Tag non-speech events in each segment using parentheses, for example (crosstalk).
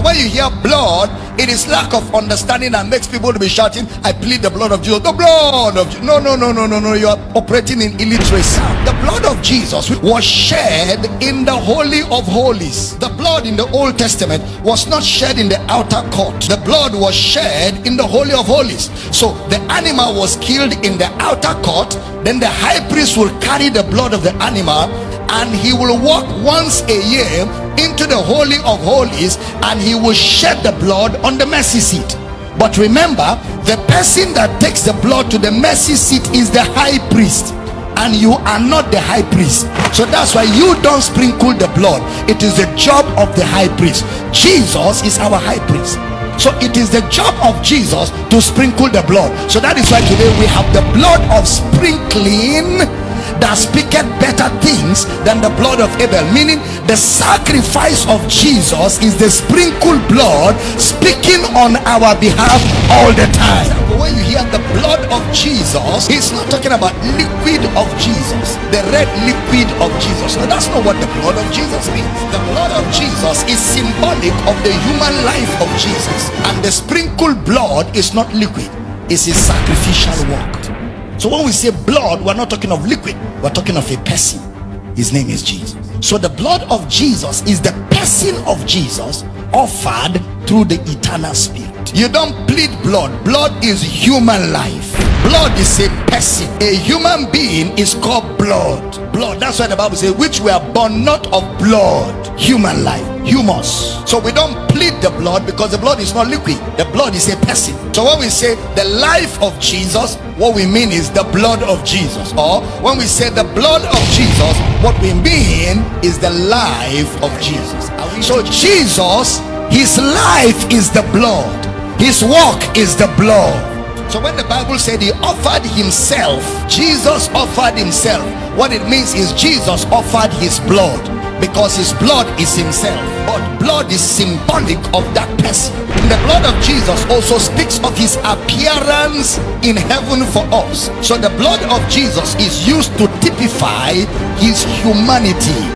When you hear blood, it is lack of understanding that makes people to be shouting, I plead the blood of Jesus. The blood of Jesus. No, no, no, no, no, no. You are operating in illiteracy. The blood of Jesus was shed in the Holy of Holies. The blood in the Old Testament was not shed in the outer court. The blood was shed in the Holy of Holies. So the animal was killed in the outer court. Then the high priest will carry the blood of the animal and he will walk once a year into the holy of holies and he will shed the blood on the mercy seat. But remember the person that takes the blood to the mercy seat is the high priest and you are not the high priest. So that's why you don't sprinkle the blood. It is the job of the high priest. Jesus is our high priest. So it is the job of jesus to sprinkle the blood. So that is why today we have the blood of sprinkling that speaketh better things than the blood of Abel. Meaning the sacrifice of Jesus is the sprinkled blood speaking on our behalf all the time. When you hear the blood of Jesus he's not talking about liquid of Jesus the red liquid of Jesus. No that's not what the blood of Jesus means. The blood of Jesus is symbolic of the human life of Jesus. And the sprinkled blood is not liquid. It's a sacrificial work so when we say blood, we're not talking of liquid, we're talking of a person. His name is Jesus. So the blood of Jesus is the person of Jesus offered through the eternal spirit. You don't plead blood. Blood is human life. Blood is a person. A human being is called blood. Blood. That's why the Bible says, which were born not of blood. Human life. Humus. So we don't plead the blood because the blood is not liquid. The blood is a person. So when we say the life of Jesus, what we mean is the blood of Jesus. Or when we say the blood of Jesus, what we mean is the life of Jesus. So Jesus, his life is the blood. His walk is the blood. So when the Bible said he offered himself, Jesus offered himself. What it means is Jesus offered his blood because his blood is himself. But blood is symbolic of that person. The blood of Jesus also speaks of his appearance in heaven for us. So the blood of Jesus is used to typify his humanity.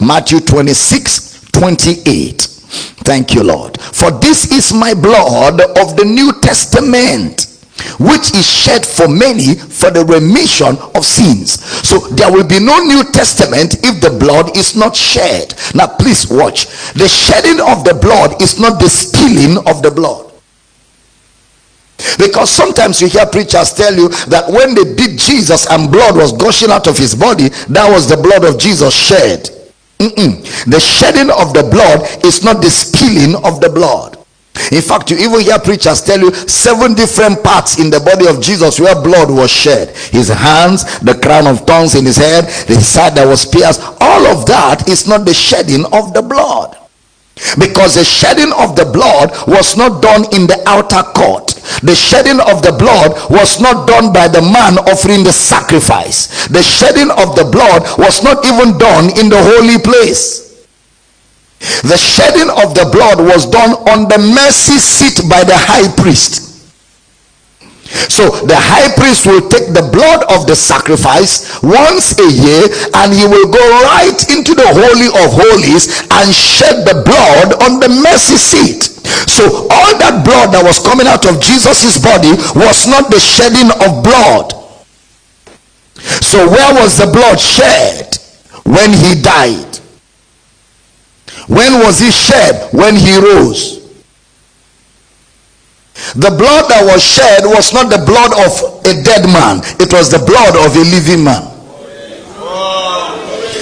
Matthew 26 28 thank you lord. For this is my blood of the new testament which is shed for many for the remission of sins. So there will be no new testament if the blood is not shed. Now please watch. The shedding of the blood is not the spilling of the blood. Because sometimes you hear preachers tell you that when they beat jesus and blood was gushing out of his body that was the blood of jesus shed Mm-mm. The shedding of the blood is not the spilling of the blood. In fact, you even hear preachers tell you seven different parts in the body of Jesus where blood was shed. His hands, the crown of thorns in his head, the side that was pierced. All of that is not the shedding of the blood because the shedding of the blood was not done in the outer court the shedding of the blood was not done by the man offering the sacrifice. The shedding of the blood was not even done in the holy place. The shedding of the blood was done on the mercy seat by the high priest so the high priest will take the blood of the sacrifice once a year and he will go right into the holy of holies and shed the blood on the mercy seat. So all that blood that was coming out of jesus's body was not the shedding of blood. So where was the blood shed? When he died. When was he shed? When he rose the blood that was shed was not the blood of a dead man. It was the blood of a living man.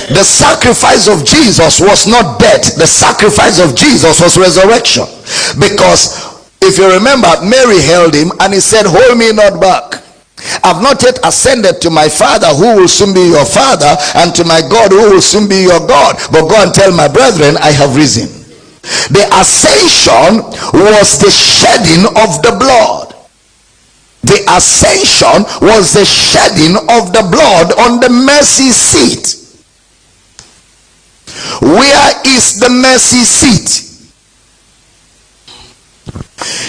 The sacrifice of jesus was not death. The sacrifice of jesus was resurrection. Because if you remember mary held him and he said hold me not back. I've not yet ascended to my father who will soon be your father and to my God who will soon be your God. But go and tell my brethren I have risen. The ascension was the shedding of the blood. The ascension was the shedding of the blood on the mercy seat. Where is the mercy seat?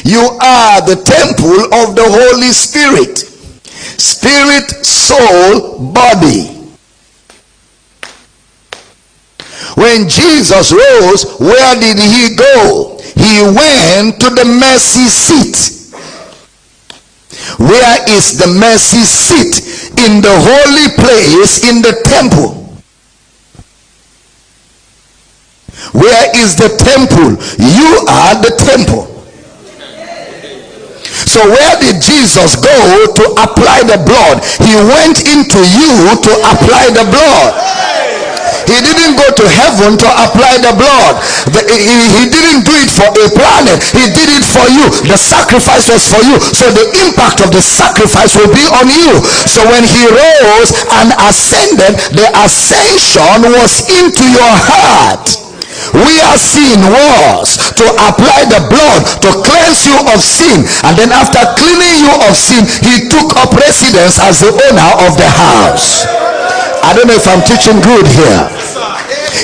You are the temple of the Holy Spirit. Spirit, soul, body. When Jesus rose, where did he go? He went to the mercy seat. Where is the mercy seat? In the holy place in the temple. Where is the temple? You are the temple. So where did Jesus go to apply the blood? He went into you to apply the blood. He didn't go to heaven to apply the blood. The, he, he didn't do it for a planet. He did it for you. The sacrifice was for you. So the impact of the sacrifice will be on you. So when he rose and ascended, the ascension was into your heart we are seeing was to apply the blood to cleanse you of sin and then after cleaning you of sin he took up residence as the owner of the house i don't know if i'm teaching good here.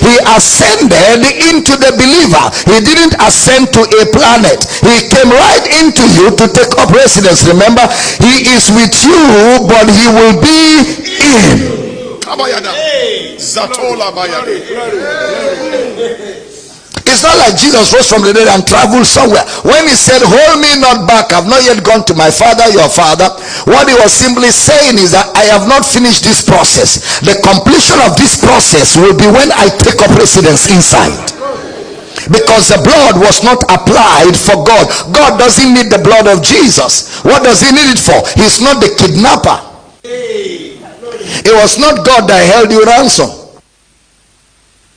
He ascended into the believer. He didn't ascend to a planet. He came right into you to take up residence. Remember he is with you but he will be in it's not like Jesus rose from the dead and traveled somewhere. When he said, Hold me not back, I've not yet gone to my father, your father, what he was simply saying is that I have not finished this process. The completion of this process will be when I take up residence inside because the blood was not applied for God. God doesn't need the blood of Jesus. What does he need it for? He's not the kidnapper. It was not God that held you ransom.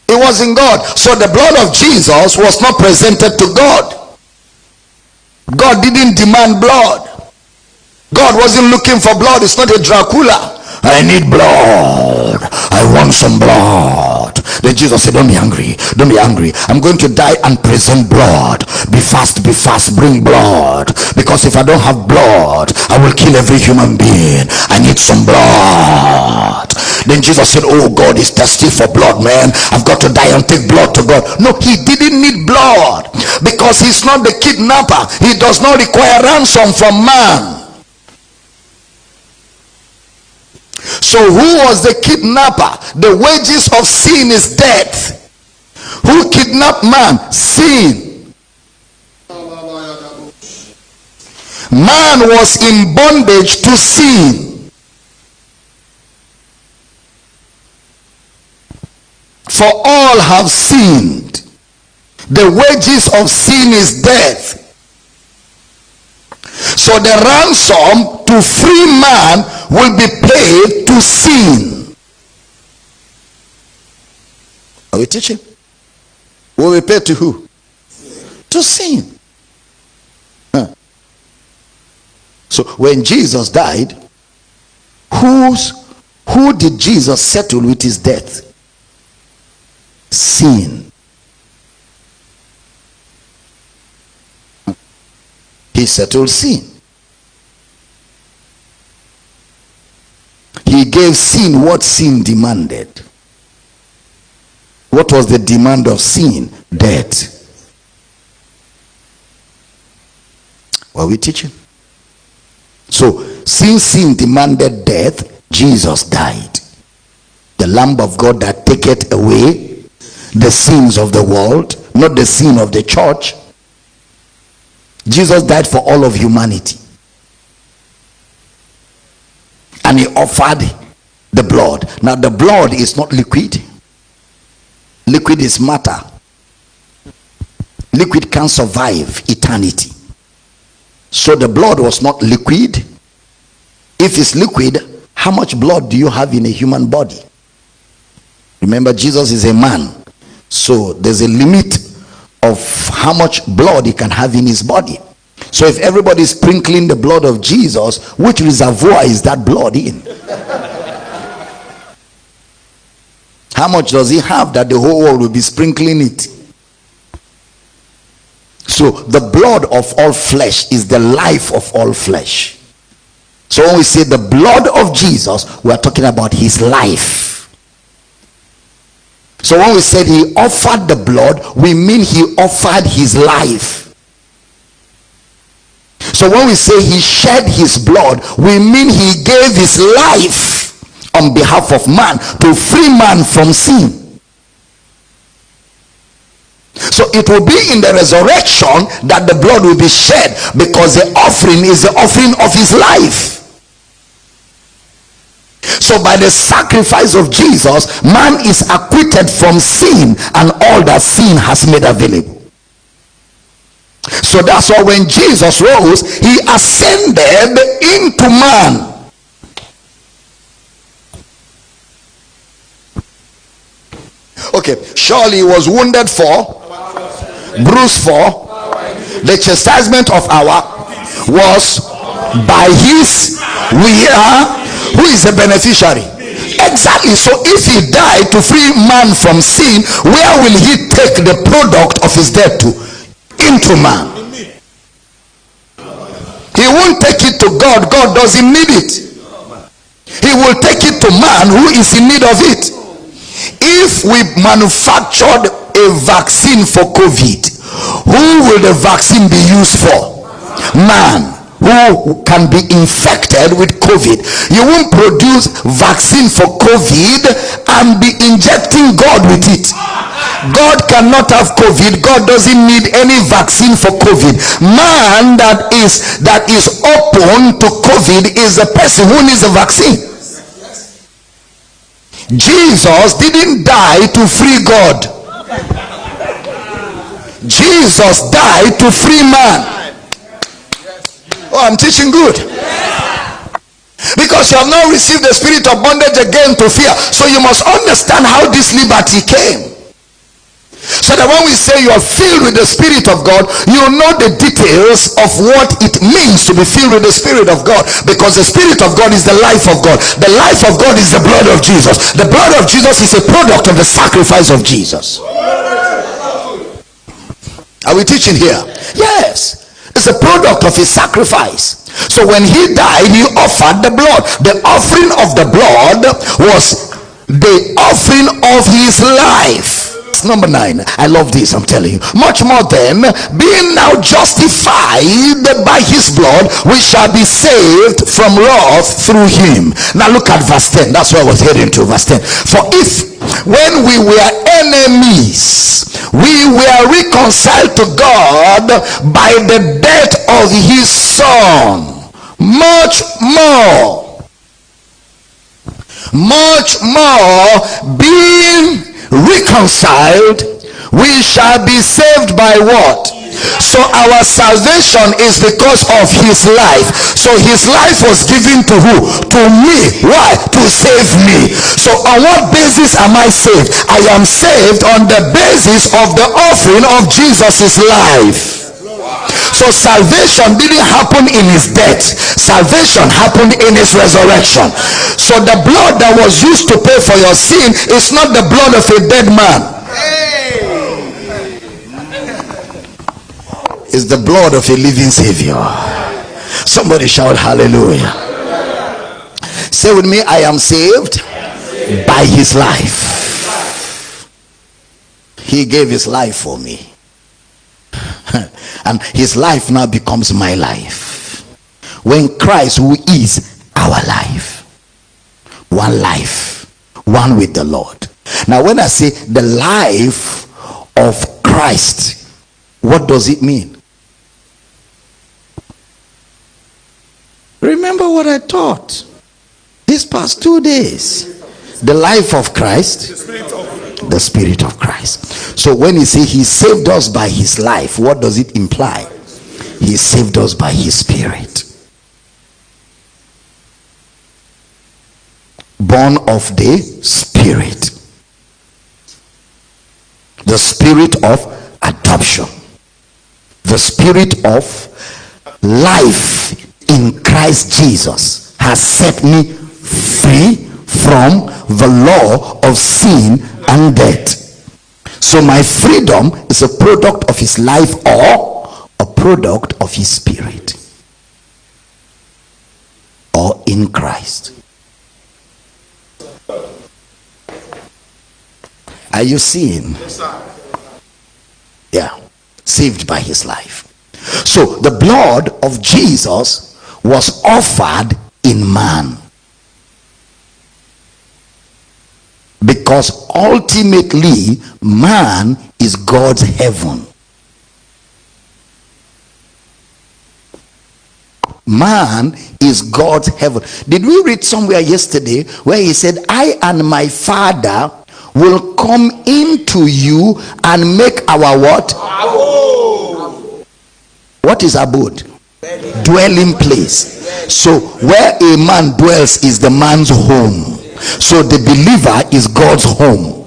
It was in God. So the blood of Jesus was not presented to God. God didn't demand blood. God wasn't looking for blood. It's not a Dracula. I need blood. I want some blood. Then Jesus said, Don't be angry. Don't be angry. I'm going to die and present blood. Be fast, be fast. Bring blood. Because if I don't have blood, I will kill every human being. I need some blood. Then Jesus said, Oh, God is thirsty for blood, man. I've got to die and take blood to God. No, he didn't need blood because he's not the kidnapper. He does not require ransom from man. So who was the kidnapper? The wages of sin is death. Who kidnapped man? Sin. Man was in bondage to sin. For all have sinned. The wages of sin is death. So the ransom to free man will be paid to sin. Are we teaching? Will be paid to who? To sin. Huh. So when Jesus died, who's who did Jesus settle with his death? Sin. He settled sin. He gave sin what sin demanded. What was the demand of sin? Death. What are we teaching? So, since sin demanded death, Jesus died. The Lamb of God that taketh away the sins of the world, not the sin of the church, Jesus died for all of humanity. And he offered the blood. Now, the blood is not liquid, liquid is matter. Liquid can survive eternity. So, the blood was not liquid. If it's liquid, how much blood do you have in a human body? Remember, Jesus is a man. So, there's a limit of how much blood he can have in his body. So if everybody sprinkling the blood of Jesus, which reservoir is that blood in? How much does he have that the whole world will be sprinkling it? So the blood of all flesh is the life of all flesh. So when we say the blood of Jesus, we are talking about his life. So when we said he offered the blood, we mean he offered his life. So when we say he shed his blood, we mean he gave his life on behalf of man to free man from sin. So it will be in the resurrection that the blood will be shed because the offering is the offering of his life. So by the sacrifice of Jesus, man is acquitted from sin and all that sin has made available. So that's why when Jesus rose, he ascended into man. Okay, surely he was wounded for, bruised for, the chastisement of our was by his we are who is the beneficiary. Exactly. So if he died to free man from sin where will he take the product of his death to? Into man. He won't take it to god. God doesn't need it. He will take it to man who is in need of it. If we manufactured a vaccine for covid who will the vaccine be used for? Man who can be infected with COVID. You won't produce vaccine for COVID and be injecting God with it. God cannot have COVID. God doesn't need any vaccine for COVID. Man that is that is open to COVID is a person who needs a vaccine. Jesus didn't die to free God. Jesus died to free man. Oh, I'm teaching good. Because you have not received the spirit of bondage again to fear. So you must understand how this liberty came. So that when we say you are filled with the Spirit of God, you know the details of what it means to be filled with the Spirit of God. Because the Spirit of God is the life of God. The life of God is the blood of Jesus. The blood of Jesus is a product of the sacrifice of Jesus. Are we teaching here? Yes is a product of his sacrifice. So when he died he offered the blood. The offering of the blood was the offering of his life number nine. I love this i'm telling you. Much more than being now justified by his blood we shall be saved from wrath through him. Now look at verse 10 that's where i was heading to verse 10 for if when we were enemies we were reconciled to God by the death of his son. Much more much more being reconciled we shall be saved by what? So our salvation is because of his life. So his life was given to who? To me. Why? To save me. So on what basis am i saved? I am saved on the basis of the offering of jesus's life so salvation didn't happen in his death. Salvation happened in his resurrection. So the blood that was used to pay for your sin is not the blood of a dead man. It's the blood of a living savior. Somebody shout hallelujah. Say with me i am saved by his life. He gave his life for me (laughs) and his life now becomes my life. When christ who is our life one life one with the lord. Now when i say the life of christ what does it mean? Remember what I taught these past two days. The life of Christ, the Spirit of Christ. So when he say he saved us by his life, what does it imply? He saved us by his Spirit. Born of the Spirit. The Spirit of adoption. The Spirit of life in Christ Jesus has set me free from the law of sin and death. So my freedom is a product of his life or a product of his spirit. Or in Christ. Are you seeing? Yeah. Saved by his life. So the blood of Jesus was offered in man because ultimately man is God's heaven. Man is God's heaven. Did we read somewhere yesterday where he said, I and my father will come into you and make our what? What is abode? Dwelling place. So where a man dwells is the man's home. So the believer is God's home.